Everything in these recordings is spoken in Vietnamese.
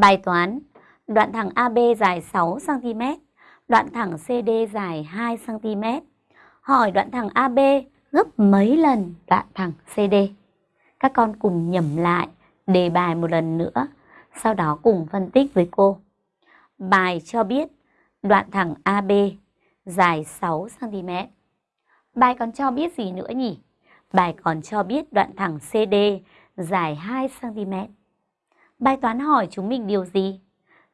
Bài toán, đoạn thẳng AB dài 6cm, đoạn thẳng CD dài 2cm. Hỏi đoạn thẳng AB gấp mấy lần đoạn thẳng CD? Các con cùng nhẩm lại đề bài một lần nữa, sau đó cùng phân tích với cô. Bài cho biết đoạn thẳng AB dài 6cm. Bài còn cho biết gì nữa nhỉ? Bài còn cho biết đoạn thẳng CD dài 2cm. Bài toán hỏi chúng mình điều gì?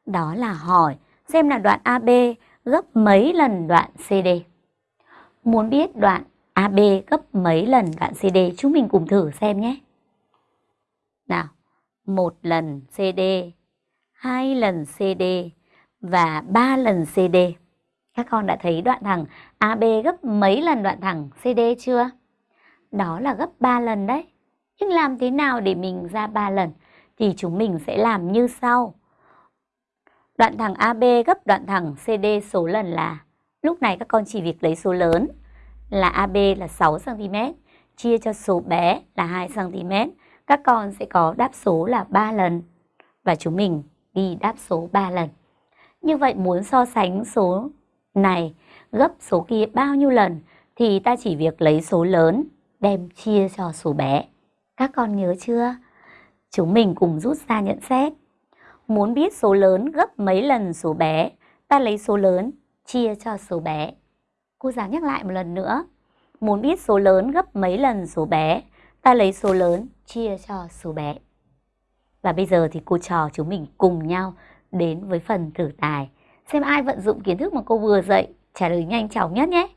Đó là hỏi xem là đoạn AB gấp mấy lần đoạn CD. Muốn biết đoạn AB gấp mấy lần đoạn CD chúng mình cùng thử xem nhé. Nào, một lần CD, hai lần CD và ba lần CD. Các con đã thấy đoạn thẳng AB gấp mấy lần đoạn thẳng CD chưa? Đó là gấp 3 lần đấy. Nhưng làm thế nào để mình ra 3 lần? Thì chúng mình sẽ làm như sau. Đoạn thẳng AB gấp đoạn thẳng CD số lần là, Lúc này các con chỉ việc lấy số lớn là AB là 6cm chia cho số bé là 2cm. Các con sẽ có đáp số là 3 lần và chúng mình ghi đáp số 3 lần. Như vậy muốn so sánh số này gấp số kia bao nhiêu lần thì ta chỉ việc lấy số lớn đem chia cho số bé. Các con nhớ chưa? Chúng mình cùng rút ra nhận xét. Muốn biết số lớn gấp mấy lần số bé, ta lấy số lớn chia cho số bé. Cô giáo nhắc lại một lần nữa. Muốn biết số lớn gấp mấy lần số bé, ta lấy số lớn chia cho số bé. Và bây giờ thì cô trò chúng mình cùng nhau đến với phần thử tài. Xem ai vận dụng kiến thức mà cô vừa dạy trả lời nhanh chóng nhất nhé.